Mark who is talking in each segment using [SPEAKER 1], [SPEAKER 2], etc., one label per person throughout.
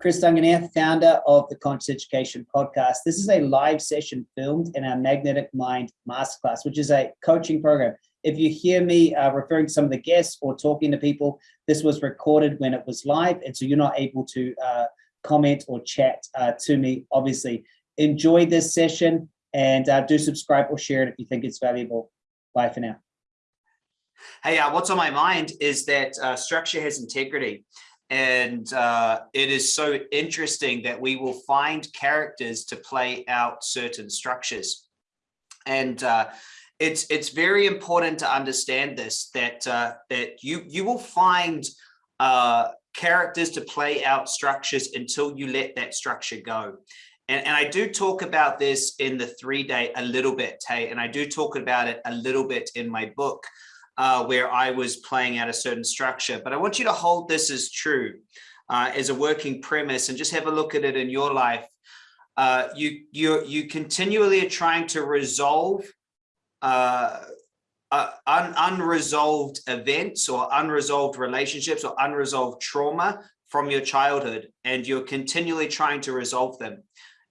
[SPEAKER 1] Chris Duncan here, founder of the Conscious Education Podcast. This is a live session filmed in our Magnetic Mind Masterclass, which is a coaching program. If you hear me uh, referring to some of the guests or talking to people, this was recorded when it was live, and so you're not able to uh, comment or chat uh, to me, obviously. Enjoy this session and uh, do subscribe or share it if you think it's valuable. Bye for now.
[SPEAKER 2] Hey, uh, what's on my mind is that uh, structure has integrity. And uh, it is so interesting that we will find characters to play out certain structures. And uh, it's it's very important to understand this, that uh, that you, you will find uh, characters to play out structures until you let that structure go. And, and, I do talk about this in the three day a little bit, hey, and I do talk about it a little bit in my book uh, where I was playing out a certain structure. But I want you to hold this as true uh, as a working premise and just have a look at it in your life. Uh, you you you continually are trying to resolve uh, uh, un unresolved events or unresolved relationships or unresolved trauma from your childhood, and you're continually trying to resolve them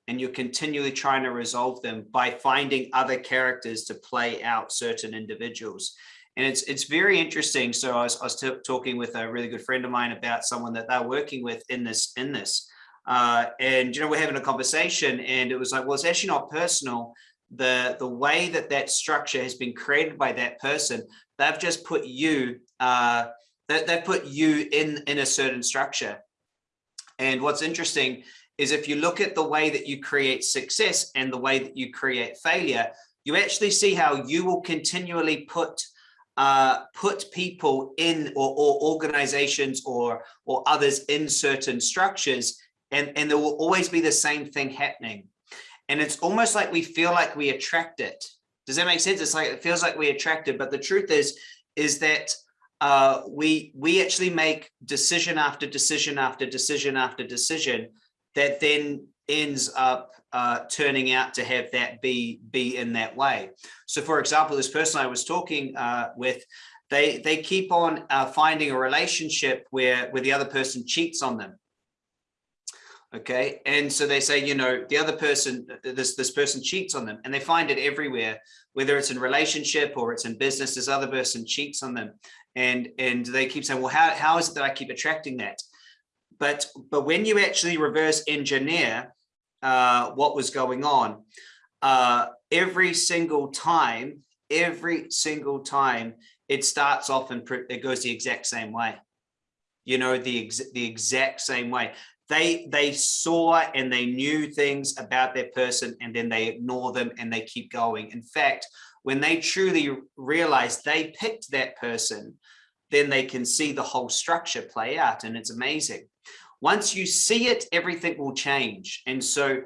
[SPEAKER 2] and you're continually trying to resolve them by finding other characters to play out certain individuals. And it's it's very interesting. So I was, I was talking with a really good friend of mine about someone that they're working with in this in this. Uh, and you know we're having a conversation and it was like well it's actually not personal the the way that that structure has been created by that person they've just put you uh that they put you in in a certain structure and what's interesting is if you look at the way that you create success and the way that you create failure you actually see how you will continually put uh, put people in or, or organizations or or others in certain structures and and there will always be the same thing happening. And it's almost like we feel like we attract it. Does that make sense? It's like it feels like we attract it but the truth is is that uh, we we actually make decision after decision after decision after decision that then ends up uh, turning out to have that be be in that way. So, for example, this person I was talking uh, with, they they keep on uh, finding a relationship where where the other person cheats on them. Okay, and so they say, you know, the other person, this this person cheats on them, and they find it everywhere, whether it's in relationship or it's in business. This other person cheats on them, and and they keep saying, well, how how is it that I keep attracting that? But but when you actually reverse engineer uh, what was going on. Uh, every single time, every single time, it starts off and it goes the exact same way. You know, the, ex the exact same way. They, they saw and they knew things about that person and then they ignore them and they keep going. In fact, when they truly realize they picked that person, then they can see the whole structure play out and it's amazing. Once you see it, everything will change. And so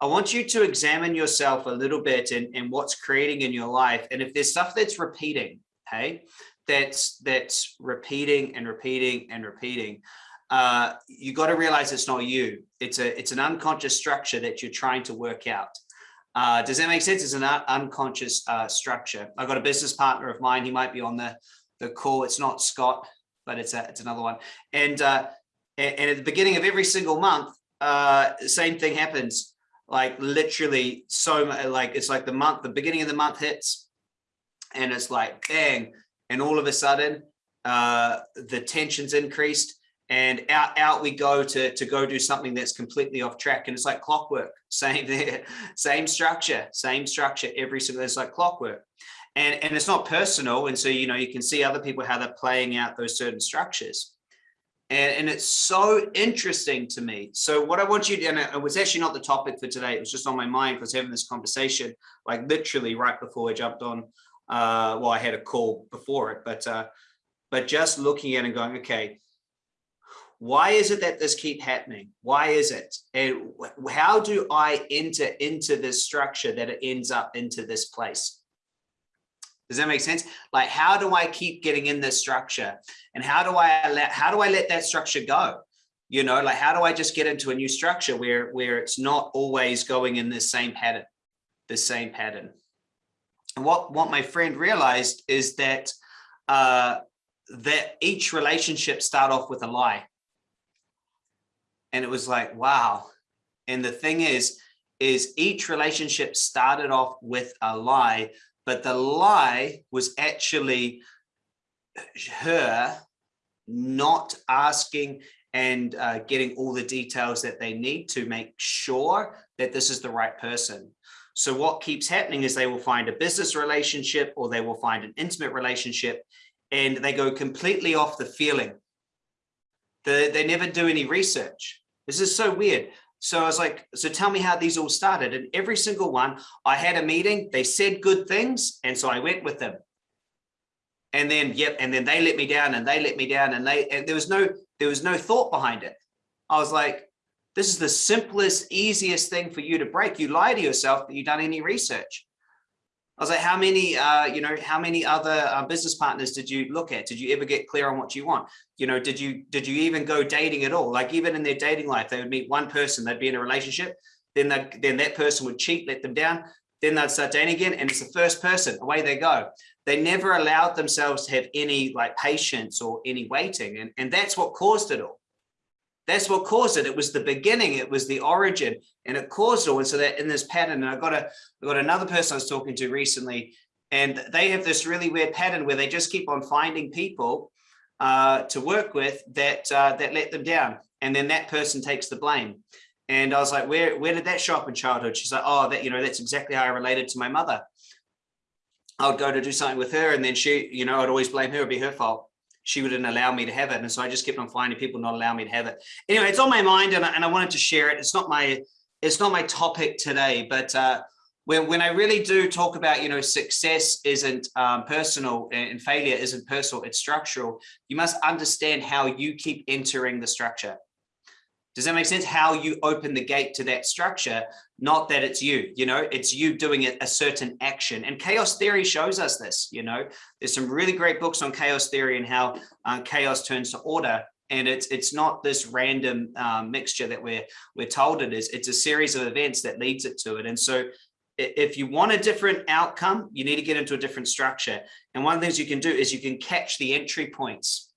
[SPEAKER 2] I want you to examine yourself a little bit and, and what's creating in your life. And if there's stuff that's repeating, hey, that's that's repeating and repeating and repeating, uh, you got to realize it's not you. It's a it's an unconscious structure that you're trying to work out. Uh, does that make sense? It's an unconscious uh, structure. I've got a business partner of mine. He might be on the the call. It's not Scott, but it's a, it's another one. And uh, and, and at the beginning of every single month, uh, same thing happens. Like literally so like it's like the month, the beginning of the month hits and it's like bang. And all of a sudden, uh, the tension's increased and out out we go to to go do something that's completely off track and it's like clockwork same there same structure same structure every single it's like clockwork and and it's not personal and so you know you can see other people how they're playing out those certain structures and, and it's so interesting to me. So what I want you to, and it was actually not the topic for today, it was just on my mind because having this conversation, like literally right before I jumped on, uh, well, I had a call before it, but, uh, but just looking at and going, okay, why is it that this keep happening? Why is it? And how do I enter into this structure that it ends up into this place? Does that make sense? Like, how do I keep getting in this structure? And how do I let, how do I let that structure go? You know, like, how do I just get into a new structure where, where it's not always going in this same pattern, the same pattern? And what, what my friend realized is that, uh, that each relationship start off with a lie. And it was like, wow. And the thing is, is each relationship started off with a lie, but the lie was actually her not asking and uh, getting all the details that they need to make sure that this is the right person. So what keeps happening is they will find a business relationship or they will find an intimate relationship and they go completely off the feeling. The, they never do any research. This is so weird. So I was like, so tell me how these all started. And every single one, I had a meeting, they said good things. And so I went with them. And then, yep. And then they let me down and they let me down and they, and there was no, there was no thought behind it. I was like, this is the simplest, easiest thing for you to break. You lie to yourself, but you've done any research. I was like, how many, uh, you know, how many other uh, business partners did you look at? Did you ever get clear on what you want? You know, did you, did you even go dating at all? Like even in their dating life, they would meet one person, they'd be in a relationship, then that, then that person would cheat, let them down. Then they'd start dating again. And it's the first person, away they go. They never allowed themselves to have any like patience or any waiting. And, and that's what caused it all. That's what caused it. It was the beginning. It was the origin and it caused all. And so that in this pattern, and I got a, I got another person I was talking to recently, and they have this really weird pattern where they just keep on finding people uh, to work with that uh, that let them down. And then that person takes the blame. And I was like, where, where did that show up in childhood? She's like, oh, that, you know, that's exactly how I related to my mother. I would go to do something with her and then she, you know, I'd always blame her, it'd be her fault she wouldn't allow me to have it. And so I just kept on finding people not allow me to have it. Anyway, it's on my mind and I, and I wanted to share it. It's not my, it's not my topic today, but uh, when, when I really do talk about, you know, success isn't um, personal and failure isn't personal, it's structural. You must understand how you keep entering the structure. Does that make sense? How you open the gate to that structure, not that it's you, you know, it's you doing a, a certain action. And chaos theory shows us this, you know, there's some really great books on chaos theory and how uh, chaos turns to order. And it's it's not this random um, mixture that we're we're told it is. It's a series of events that leads it to it. And so if you want a different outcome, you need to get into a different structure. And one of the things you can do is you can catch the entry points.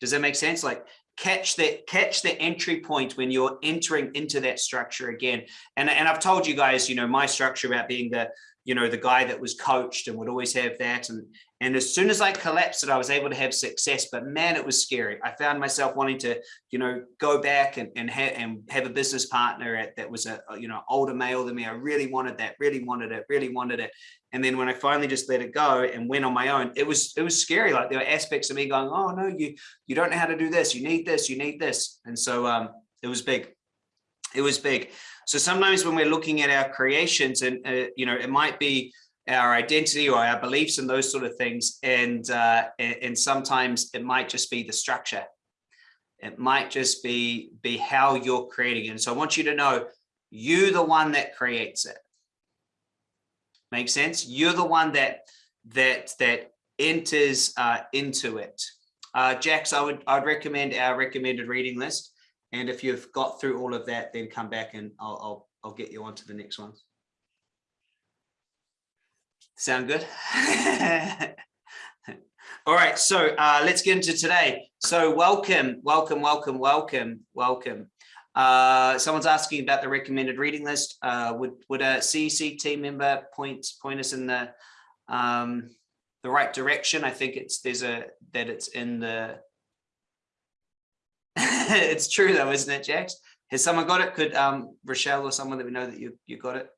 [SPEAKER 2] Does that make sense? Like catch that catch the entry point when you're entering into that structure again. And and i've told you guys you know my structure about being the you know the guy that was coached and would always have that and and as soon as I collapsed it, I was able to have success, but man, it was scary. I found myself wanting to, you know, go back and, and, ha and have a business partner at, that was a, a, you know, older male than me. I really wanted that, really wanted it, really wanted it. And then when I finally just let it go and went on my own, it was, it was scary. Like there were aspects of me going, oh no, you, you don't know how to do this. You need this, you need this. And so um, it was big. It was big. So sometimes when we're looking at our creations and, uh, you know, it might be, our identity or our beliefs and those sort of things. And, uh, and sometimes it might just be the structure. It might just be, be how you're creating. And so I want you to know you the one that creates it. Make sense? You're the one that that that enters uh, into it. Uh, Jax, I would I'd recommend our recommended reading list. And if you've got through all of that, then come back and I'll I'll, I'll get you on to the next ones. Sound good? All right, so uh, let's get into today. So welcome, welcome, welcome, welcome, welcome. Uh, someone's asking about the recommended reading list. Uh, would would a CEC team member point point us in the um, the right direction? I think it's there's a that it's in the. it's true though, isn't it, Jax? Has someone got it? Could um, Rochelle or someone that we know that you you got it?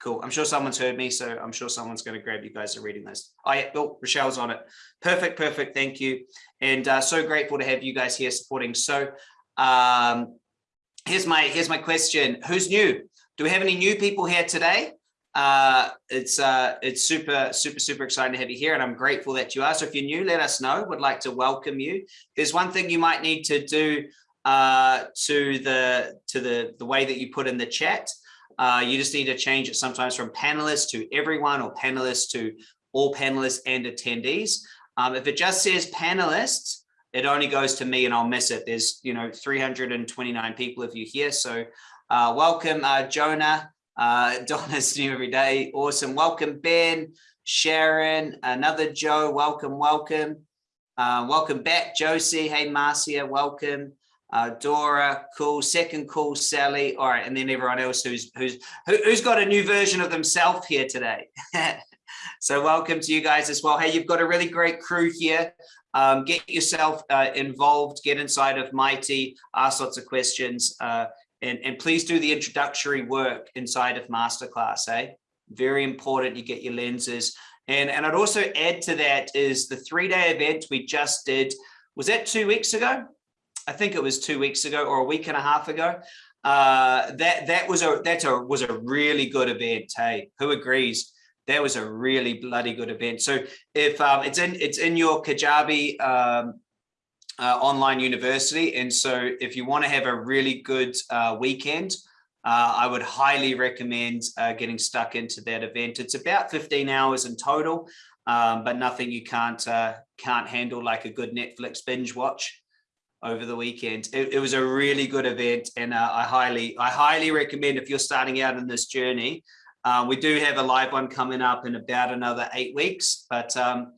[SPEAKER 2] Cool. I'm sure someone's heard me, so I'm sure someone's going to grab you guys a reading list. Oh, yeah, oh, Rochelle's on it. Perfect, perfect. Thank you. And uh, so grateful to have you guys here supporting. So um, here's my here's my question. Who's new? Do we have any new people here today? Uh, it's uh, it's super, super, super exciting to have you here, and I'm grateful that you are. So if you're new, let us know. Would like to welcome you. There's one thing you might need to do uh, to the to the the way that you put in the chat. Uh, you just need to change it sometimes from panelists to everyone or panelists to all panelists and attendees. Um, if it just says panelists, it only goes to me and I'll miss it. There's, you know, 329 people if you're here. So uh, welcome, uh, Jonah. Uh, Donna's new every day. Awesome. Welcome, Ben, Sharon, another Joe. Welcome, welcome. Uh, welcome back, Josie. Hey, Marcia, welcome. Uh, Dora, cool. Second call, Sally. All right, and then everyone else who's who's who, who's got a new version of themselves here today. so welcome to you guys as well. Hey, you've got a really great crew here. Um, get yourself uh, involved. Get inside of Mighty. Ask lots of questions. Uh, and, and please do the introductory work inside of masterclass. Eh? Very important. You get your lenses. And, and I'd also add to that is the three day event we just did. Was that two weeks ago? I think it was two weeks ago or a week and a half ago. Uh, that that was a that's a was a really good event. Hey, who agrees? That was a really bloody good event. So if um, it's in it's in your Kajabi um, uh, online university, and so if you want to have a really good uh, weekend, uh, I would highly recommend uh, getting stuck into that event. It's about 15 hours in total, um, but nothing you can't uh, can't handle like a good Netflix binge watch over the weekend. It, it was a really good event, and uh, I highly I highly recommend if you're starting out in this journey. We do have a live one coming up in about another eight weeks, but um,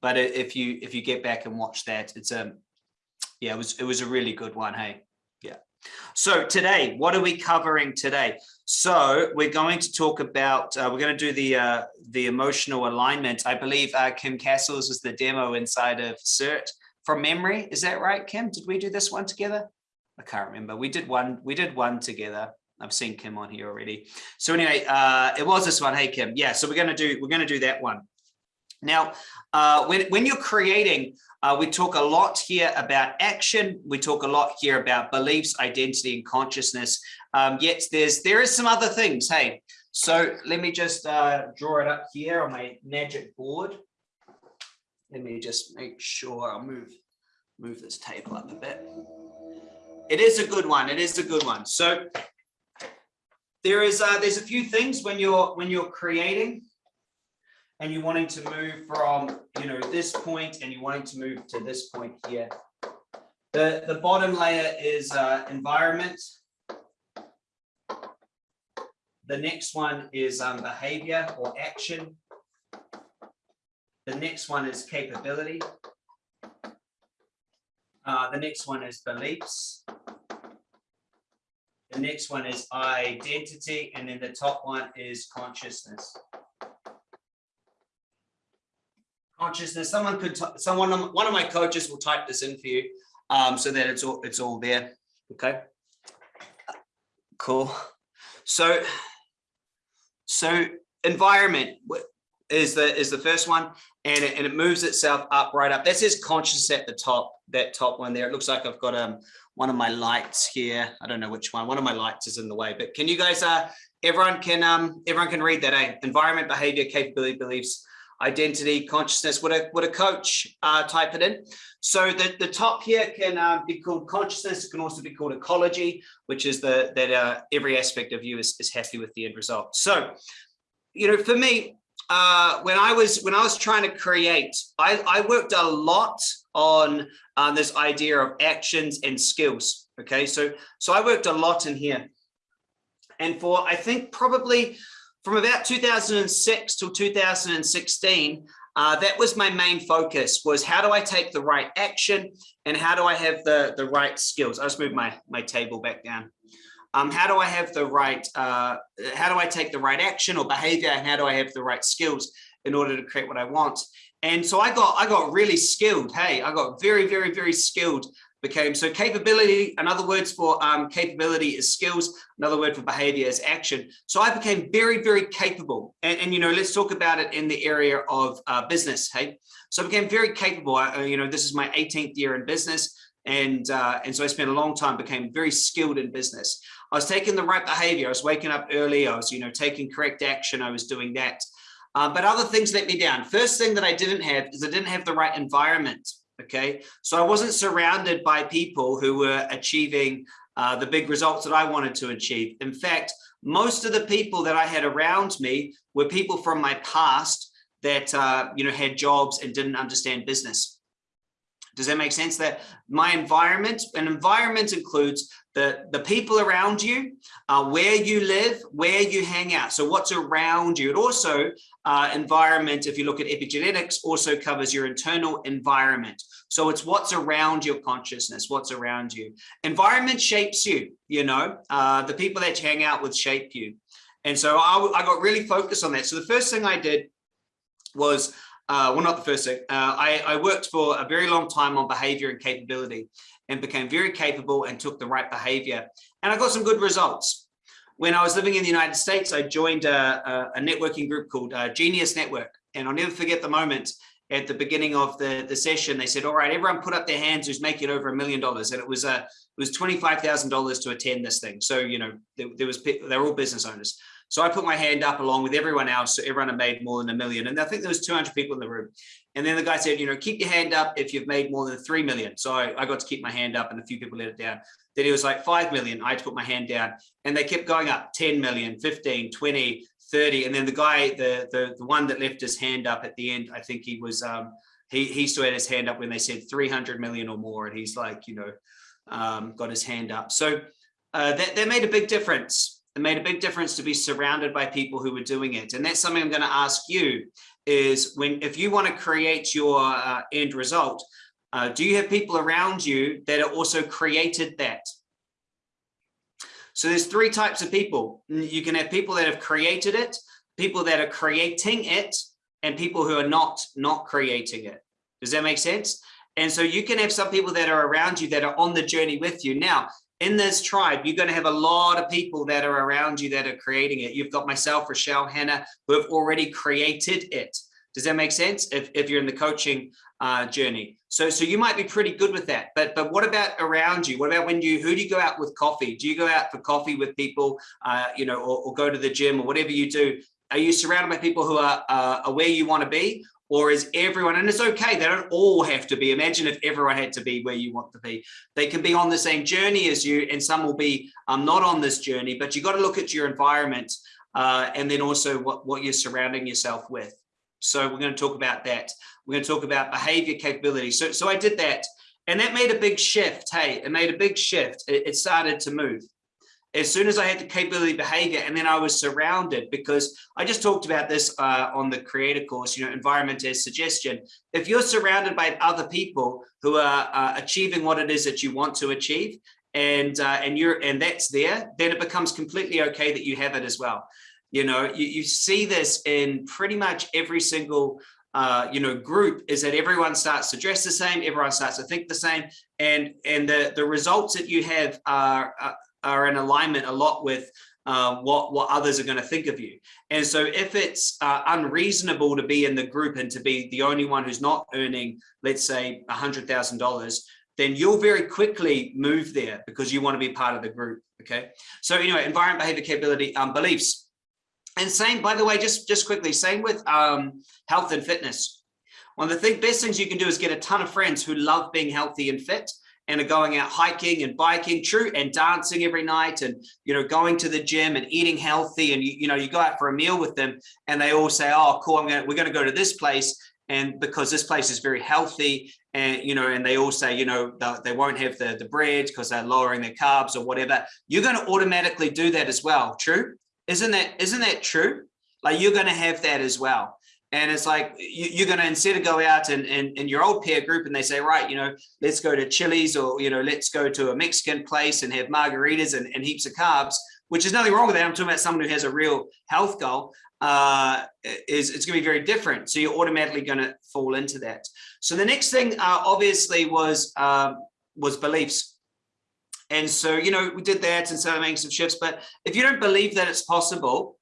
[SPEAKER 2] but if you if you get back and watch that, it's a yeah, it was it was a really good one. Hey. Yeah. So today, what are we covering today? So we're going to talk about, uh, we're going to do the uh, the emotional alignment. I believe uh, Kim Castles was the demo inside of CERT from memory. Is that right, Kim? Did we do this one together? I can't remember. We did one, we did one together. I've seen Kim on here already. So anyway, uh, it was this one. Hey, Kim. Yeah, so we're going to do, we're going to do that one. Now, uh, when, when you're creating, uh, we talk a lot here about action. We talk a lot here about beliefs, identity, and consciousness. Um, yet there's there is some other things. Hey, so let me just uh, draw it up here on my magic board. Let me just make sure I'll move move this table up a bit. It is a good one. It is a good one. So there is uh, there's a few things when you're when you're creating and you're wanting to move from, you know, this point and you're wanting to move to this point here. The, the bottom layer is uh, environment. The next one is um, behavior or action. The next one is capability. Uh, the next one is beliefs. The next one is identity. And then the top one is consciousness. Consciousness. Someone could, someone, one of my coaches will type this in for you um, so that it's all, it's all there. Okay. Cool. So, so environment is the is the first one, and it, and it moves itself up right up. That says conscious at the top. That top one there. It looks like I've got um one of my lights here. I don't know which one. One of my lights is in the way. But can you guys uh everyone can um everyone can read that? Eh? Environment, behavior, capability, beliefs, identity, consciousness, would a, would a coach uh, type it in? So the, the top here can uh, be called consciousness. It can also be called ecology, which is the that uh, every aspect of you is, is happy with the end result. So, you know, for me, uh, when I was when I was trying to create, I, I worked a lot on um, this idea of actions and skills. Okay, so so I worked a lot in here, and for I think probably from about 2006 till 2016, uh, that was my main focus was how do I take the right action and how do I have the, the right skills? I'll just move my, my table back down. Um, how do I have the right, uh, how do I take the right action or behavior and how do I have the right skills in order to create what I want? And so I got, I got really skilled. Hey, I got very, very, very skilled became so capability another words for um, capability is skills another word for behavior is action. So i became very very capable and, and you know let's talk about it in the area of uh, business hey? So i became very capable I, you know this is my 18th year in business and uh, and so i spent a long time became very skilled in business. I was taking the right behavior i was waking up early i was you know taking correct action i was doing that. Uh, but other things let me down. First thing that i didn't have is i didn't have the right environment okay? So i wasn't surrounded by people who were achieving uh, the big results that i wanted to achieve. In fact most of the people that i had around me were people from my past that uh, you know had jobs and didn't understand business. Does that make sense? That my environment, an environment includes the, the people around you, uh, where you live, where you hang out. So what's around you. It also, uh, environment, if you look at epigenetics, also covers your internal environment. So it's what's around your consciousness, what's around you. Environment shapes you, you know, uh, the people that you hang out with shape you. And so I, I got really focused on that. So the first thing I did was uh, well, not the first thing. Uh, I, I, worked for a very long time on behavior and capability and became very capable and took the right behavior. And I got some good results. When I was living in the United States, I joined a, a, a networking group called uh, Genius Network. And I'll never forget the moment at the beginning of the, the session, they said, all right, everyone put up their hands who's making over a million dollars. And it was, uh, it was $25,000 to attend this thing. So, you know, there, there was, they're all business owners. So I put my hand up along with everyone else. So everyone had made more than a million. And I think there was 200 people in the room. And then the guy said, you know, keep your hand up if you've made more than 3 million. So I, I got to keep my hand up and a few people let it down. Then he was like 5 million. I had to put my hand down and they kept going up 10 million, 15, 20, 30. And then the guy, the, the, the one that left his hand up at the end, I think he was, um, he, he still had his hand up when they said 300 million or more. And he's like, you know, um, got his hand up. So uh, that, that made a big difference it made a big difference to be surrounded by people who were doing it. And that's something I'm going to ask you is when if you want to create your uh, end result, uh, do you have people around you that are also created that? So there's three types of people. You can have people that have created it, people that are creating it, and people who are not not creating it. Does that make sense? And so you can have some people that are around you that are on the journey with you. Now, in this tribe, you're going to have a lot of people that are around you that are creating it. You've got myself, Rochelle, Hannah, who have already created it. Does that make sense? If, if you're in the coaching uh, journey. So, so you might be pretty good with that. But, but what about around you? What about when you, who do you go out with coffee? Do you go out for coffee with people, uh, you know, or, or go to the gym or whatever you do? Are you surrounded by people who are, uh, are where you want to be? Or is everyone, and it's okay, they don't all have to be, imagine if everyone had to be where you want to be. They can be on the same journey as you, and some will be um, not on this journey, but you got to look at your environment uh, and then also what, what you're surrounding yourself with. So we're going to talk about that. We're going to talk about behavior capability. So, so I did that and that made a big shift. Hey, it made a big shift. It, it started to move as soon as I had the capability behavior and then I was surrounded because I just talked about this uh, on the creator course, you know, environment as suggestion. If you're surrounded by other people who are uh, achieving what it is that you want to achieve and uh, and you're and that's there, then it becomes completely okay that you have it as well. You know, you, you see this in pretty much every single uh, you know, group is that everyone starts to dress the same, everyone starts to think the same, and and the the results that you have are, are are in alignment a lot with uh, what what others are going to think of you. And so if it's uh, unreasonable to be in the group and to be the only one who's not earning, let's say, a hundred thousand dollars, then you'll very quickly move there because you want to be part of the group. Okay. So anyway, environment, behavior, capability, um, beliefs. And same, by the way, just just quickly, same with um, health and fitness. One of the thing, best things you can do is get a ton of friends who love being healthy and fit and are going out hiking and biking true and dancing every night and you know going to the gym and eating healthy and you, you know you go out for a meal with them and they all say oh cool I'm gonna we're gonna go to this place and because this place is very healthy and you know and they all say you know they won't have the the bread because they're lowering their carbs or whatever you're going to automatically do that as well true? Isn't that isn't that true? Like you're going to have that as well and it's like you, are going to instead of go out and in your old peer group and they say, right, you know, let's go to Chili's or, you know, let's go to a Mexican place and have margaritas and, and heaps of carbs, which is nothing wrong with that. I'm talking about someone who has a real health goal uh, is it's going to be very different. So you're automatically going to fall into that. So the next thing uh, obviously was um, was beliefs. And so, you know, we did that and started making some shifts. But if you don't believe that it's possible,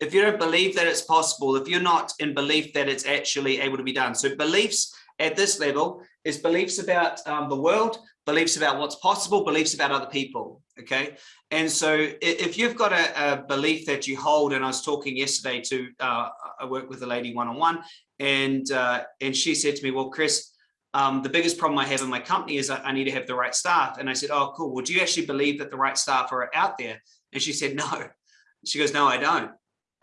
[SPEAKER 2] if you don't believe that it's possible, if you're not in belief that it's actually able to be done. So beliefs at this level is beliefs about um, the world, beliefs about what's possible, beliefs about other people. Okay. And so if you've got a, a belief that you hold, and I was talking yesterday to, uh, I work with a lady one-on-one -on -one, and, uh, and she said to me, well, Chris, um, the biggest problem I have in my company is I, need to have the right staff. And I said, oh, cool. Well, do you actually believe that the right staff are out there? And she said, no. She goes, no, I don't.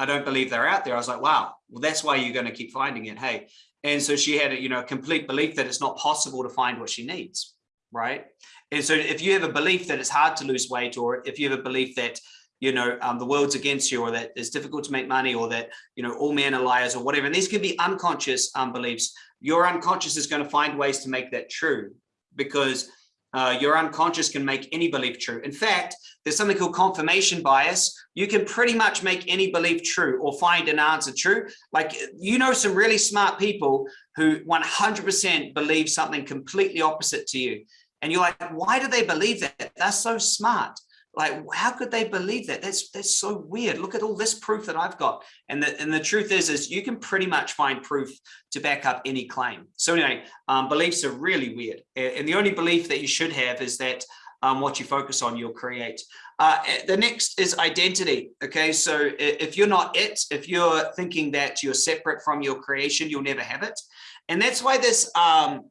[SPEAKER 2] I don't believe they're out there. I was like, wow, well, that's why you're going to keep finding it. Hey, And so she had a, you know, complete belief that it's not possible to find what she needs, right? And so if you have a belief that it's hard to lose weight, or if you have a belief that, you know, um, the world's against you, or that it's difficult to make money, or that, you know, all men are liars, or whatever, and these can be unconscious um, beliefs, your unconscious is going to find ways to make that true because uh, your unconscious can make any belief true. In fact, there's something called confirmation bias. You can pretty much make any belief true or find an answer true. Like, you know, some really smart people who 100% believe something completely opposite to you. And you're like, why do they believe that? That's so smart like how could they believe that? That's that's so weird. Look at all this proof that i've got. And the and the truth is is you can pretty much find proof to back up any claim. So anyway um, beliefs are really weird. And the only belief that you should have is that um, what you focus on you'll create. Uh, the next is identity okay? So if you're not it if you're thinking that you're separate from your creation you'll never have it. And that's why this um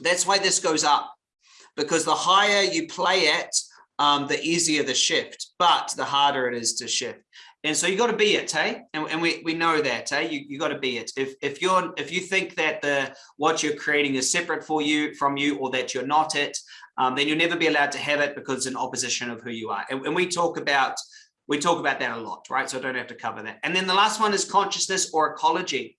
[SPEAKER 2] that's why this goes up. Because the higher you play at um, the easier the shift, but the harder it is to shift. And so you got to be it, hey? And, and we, we know that, hey? You, you got to be it. If, if you're if you think that the what you're creating is separate for you from you or that you're not it, um, then you'll never be allowed to have it because it's an opposition of who you are. And, and we talk about we talk about that a lot, right? So I don't have to cover that. And then the last one is consciousness or ecology.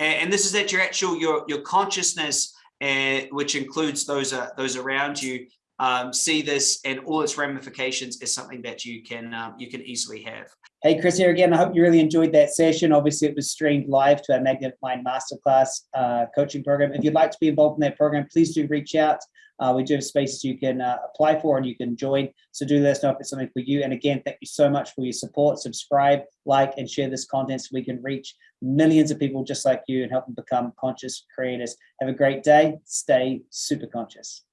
[SPEAKER 2] And, and this is that your actual your your consciousness, uh, which includes those uh, those around you, um, see this and all its ramifications is something that you can um, you can easily have.
[SPEAKER 1] Hey, Chris here again. I hope you really enjoyed that session. Obviously, it was streamed live to our Magnetic Mind Masterclass uh, coaching program. If you'd like to be involved in that program, please do reach out. Uh, we do have spaces you can uh, apply for and you can join. So do let us know if it's something for you. And again, thank you so much for your support. Subscribe, like, and share this content so we can reach millions of people just like you and help them become conscious creators. Have a great day. Stay super conscious.